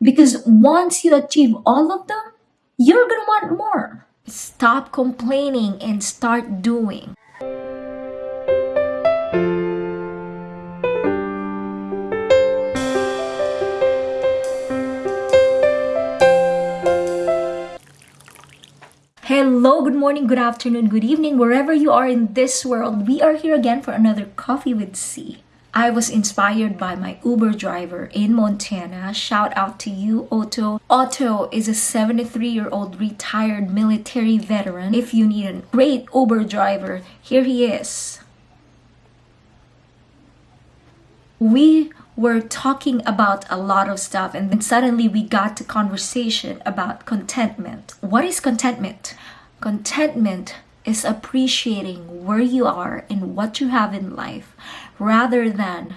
Because once you achieve all of them, you're gonna want more. Stop complaining and start doing. Hello, good morning, good afternoon, good evening, wherever you are in this world. We are here again for another Coffee with C. I was inspired by my Uber driver in Montana. Shout out to you, Otto. Otto is a 73 year old retired military veteran. If you need a great Uber driver, here he is. We were talking about a lot of stuff and then suddenly we got to conversation about contentment. What is contentment? Contentment is appreciating where you are and what you have in life rather than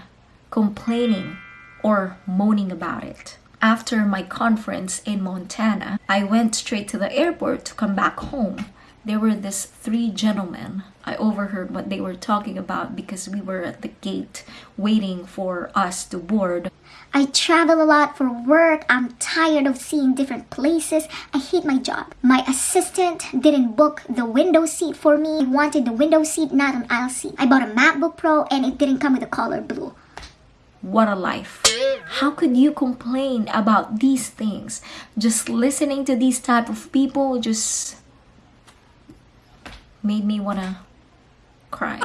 complaining or moaning about it. After my conference in Montana, I went straight to the airport to come back home there were these three gentlemen. I overheard what they were talking about because we were at the gate waiting for us to board. I travel a lot for work. I'm tired of seeing different places. I hate my job. My assistant didn't book the window seat for me. I wanted the window seat, not an aisle seat. I bought a MacBook Pro and it didn't come with the color blue. What a life. How could you complain about these things? Just listening to these type of people just made me want to cry.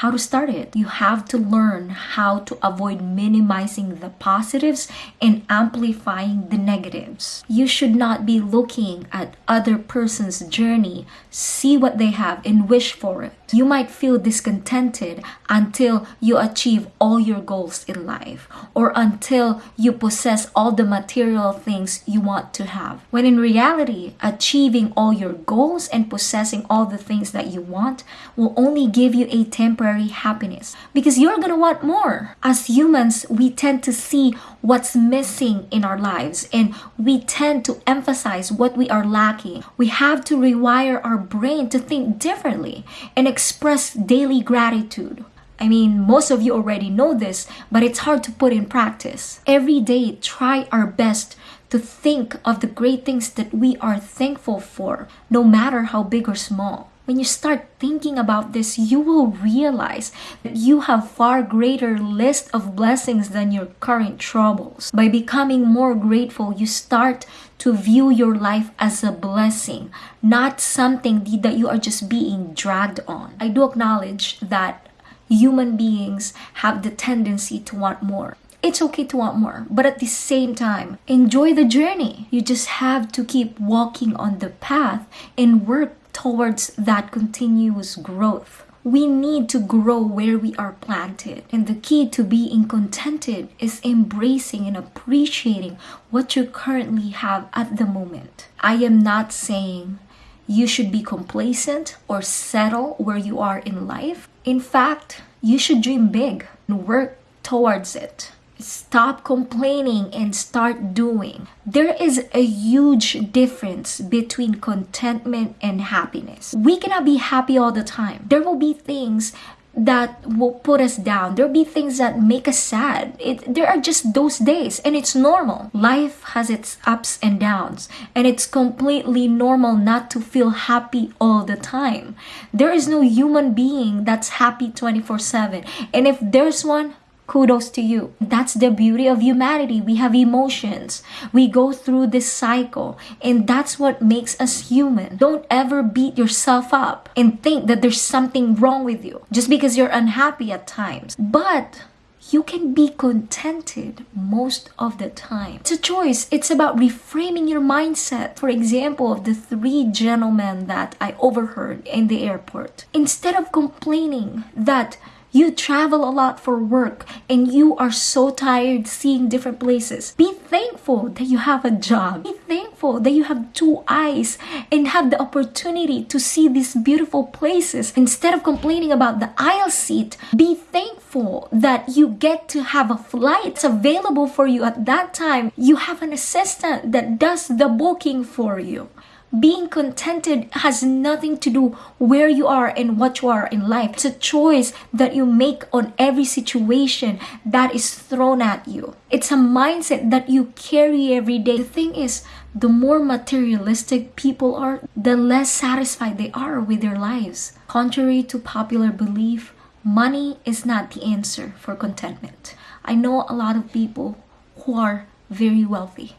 How to start it? You have to learn how to avoid minimizing the positives and amplifying the negatives. You should not be looking at other person's journey, see what they have and wish for it. You might feel discontented until you achieve all your goals in life or until you possess all the material things you want to have. When in reality, achieving all your goals and possessing all the things that you want will only give you a temporary happiness because you're gonna want more. As humans, we tend to see what's missing in our lives and we tend to emphasize what we are lacking. We have to rewire our brain to think differently and express daily gratitude. I mean, most of you already know this, but it's hard to put in practice. Every day, try our best to think of the great things that we are thankful for, no matter how big or small. When you start thinking about this, you will realize that you have far greater list of blessings than your current troubles. By becoming more grateful, you start to view your life as a blessing, not something that you are just being dragged on. I do acknowledge that human beings have the tendency to want more it's okay to want more. But at the same time, enjoy the journey. You just have to keep walking on the path and work towards that continuous growth. We need to grow where we are planted. And the key to being contented is embracing and appreciating what you currently have at the moment. I am not saying you should be complacent or settle where you are in life. In fact, you should dream big and work towards it. Stop complaining and start doing. There is a huge difference between contentment and happiness. We cannot be happy all the time. There will be things that will put us down. There'll be things that make us sad. It, there are just those days and it's normal. Life has its ups and downs and it's completely normal not to feel happy all the time. There is no human being that's happy 24 7. And if there's one, kudos to you. That's the beauty of humanity. We have emotions. We go through this cycle, and that's what makes us human. Don't ever beat yourself up and think that there's something wrong with you just because you're unhappy at times. But you can be contented most of the time. It's a choice. It's about reframing your mindset. For example, of the three gentlemen that I overheard in the airport. Instead of complaining that you travel a lot for work and you are so tired seeing different places. Be thankful that you have a job. Be thankful that you have two eyes and have the opportunity to see these beautiful places. Instead of complaining about the aisle seat, be thankful that you get to have a flight available for you at that time. You have an assistant that does the booking for you Being contented has nothing to do where you are and what you are in life. It's a choice that you make on every situation that is thrown at you. It's a mindset that you carry every day. The thing is, the more materialistic people are, the less satisfied they are with their lives. Contrary to popular belief, money is not the answer for contentment. I know a lot of people who are very wealthy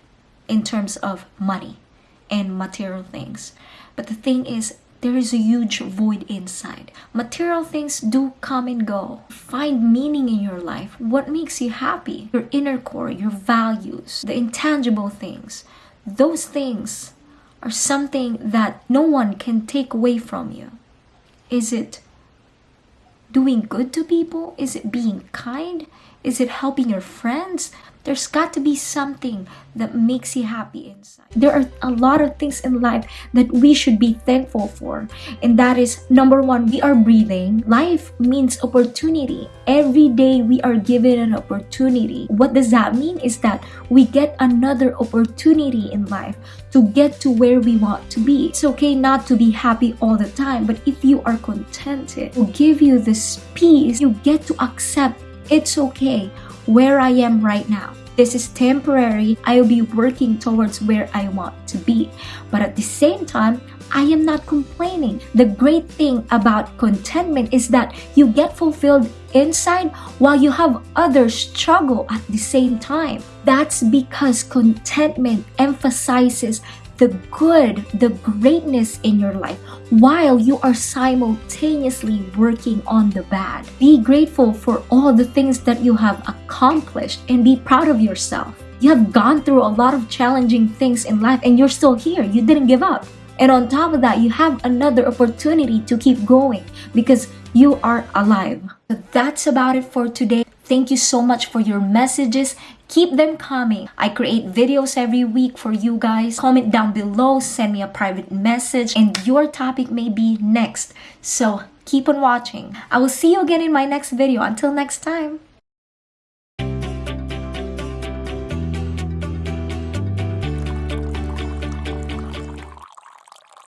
in terms of money and material things. But the thing is, there is a huge void inside. Material things do come and go. Find meaning in your life. What makes you happy? Your inner core, your values, the intangible things. Those things are something that no one can take away from you. Is it doing good to people? Is it being kind? Is it helping your friends? There's got to be something that makes you happy inside. There are a lot of things in life that we should be thankful for. And that is number one, we are breathing. Life means opportunity. Every day we are given an opportunity. What does that mean? Is that we get another opportunity in life to get to where we want to be. It's okay not to be happy all the time, but if you are contented, it will give you this peace, you get to accept it's okay where I am right now. This is temporary. I will be working towards where I want to be. But at the same time, I am not complaining. The great thing about contentment is that you get fulfilled inside while you have others struggle at the same time. That's because contentment emphasizes the good, the greatness in your life while you are simultaneously working on the bad. Be grateful for all the things that you have accomplished and be proud of yourself. You have gone through a lot of challenging things in life and you're still here. You didn't give up. And on top of that, you have another opportunity to keep going because you are alive. So that's about it for today. Thank you so much for your messages. Keep them coming. I create videos every week for you guys. Comment down below, send me a private message, and your topic may be next. So keep on watching. I will see you again in my next video. Until next time.